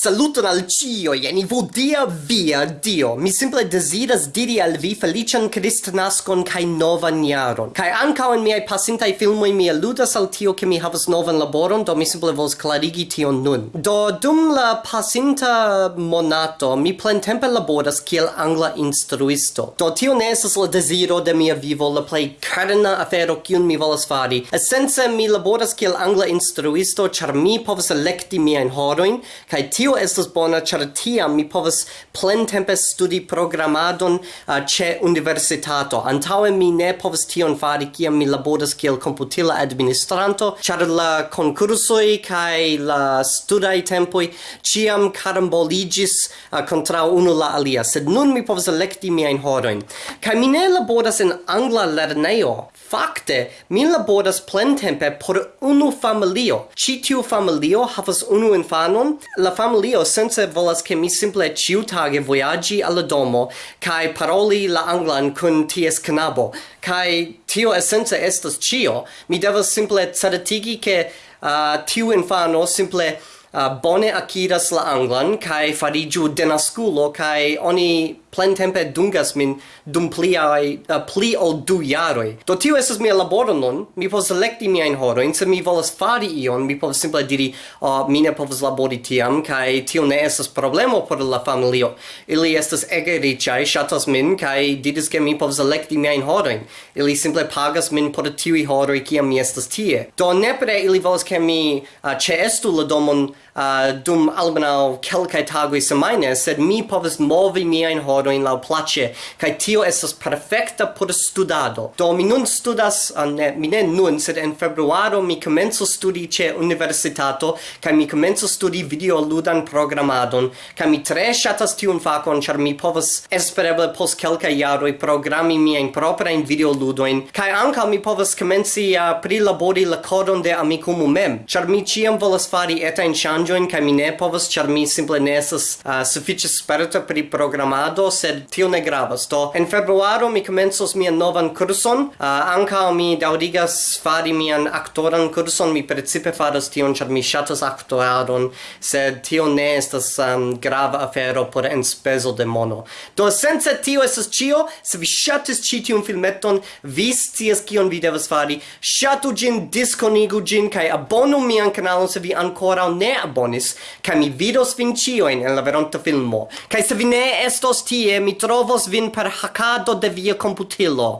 Saluton al cio, jeni vodia via Dio. Mi simple desiras diri al vi felician Cristnascon kai novan jaron. Kai ankaŭ en miaj pasintaj filmoj mi aludas al tio ke mi havas novan laboron, do mi simple vos klarigi tion nun. Do dum la pasinta monato mi plentempe laboras kiel angla instruisto. Do tio ne estas la deziro de mia vivo, la plej karna afero kiun mi volas fari. Esence mi laboras kiel angla instruisto, ĉar mi povas elekti miajn horojn kaj tio tio estas bona ĉar tiam mi povas plentempe studi programadon uh, ĉe universitato. Antaŭe mi ne povas tion fari kiam mi laboras kiel komputila administranto ĉar la konkursoj kaj la studaj tempoj ĉiam karamboliĝis uh, kontraŭ unu la alia sed nun mi povas elekti miajn horojn. Kaj mi ne laboras en angla lernejo Fakte, mi laboras plentempe por unu familio. Ĉi tiu familio havas unu infanon. La familio sense volas ke mi simple ĉiutage vojaĝi al la domo kaj paroli la anglan kun ties knabo. Kaj tio esence estas ĉio. Mi devas simple certigi ke uh, tiu infano simple uh, bone akiras la anglan kaj fariĝu denaskulo kaj oni plen tempe dungas min dum pliaj uh, pli ol du jaroi Do tio esas mia laboro nun. Mi povas elekti horo in se mi volas fari ion, mi povas simple diri, uh, mi ne povas labori tiam kai tio ne esas problemo por la familio. Ili estas ege ricai shatas min kai didis ke mi povas elekti miajn horo Ili simple pagas min por tiuj horo kiam mi estas tie. Do nepre ili volas ke mi uh, ĉeestu la domon uh, dum almenaŭ kelkai tagoj semaine sed mi povas movi miajn horojn horojn laŭplaĉe kaj tio estas perfekta por studado. Do mi nun studas uh, ne, mi ne nun sed en februaro mi komenco studi ĉe universitato kaj mi komenco studi videoludan programadon kaj mi tre ŝatas tiun fakon ĉar mi povas espereble post kelkaj jaroj programi miajn proprajn videoludojn kaj ankaŭ mi povas komenci a uh, prilabori la kodon de Amikumu mem ĉar mi ĉiam volas fari etajn ŝanĝojn kaj mi ne povas ĉar mi simple ne estas uh, sufiĉe sperta pri programado sed tio ne gravas. Do en februaro mi komencos mian novan kurson. Uh, ankaŭ mi daŭrigas fari mian aktoran kurson. Mi precipe faras tion ĉar mi ŝatas aktoradon, sed tio ne estas um, grava afero por enspezo de mono. Do sense tio estas ĉio. Se vi ŝatis ĉi tiun filmeton, vi scias kion vi devas fari. Ŝatu ĝin, diskonigu ĝin kaj abonu mian kanalon se vi ankoraŭ ne abonis, kaj mi vidos vin ĉiujn en la veronta filmo. Kaj se vi ne estos tio tie mi trovos vin per hakado de via computilo.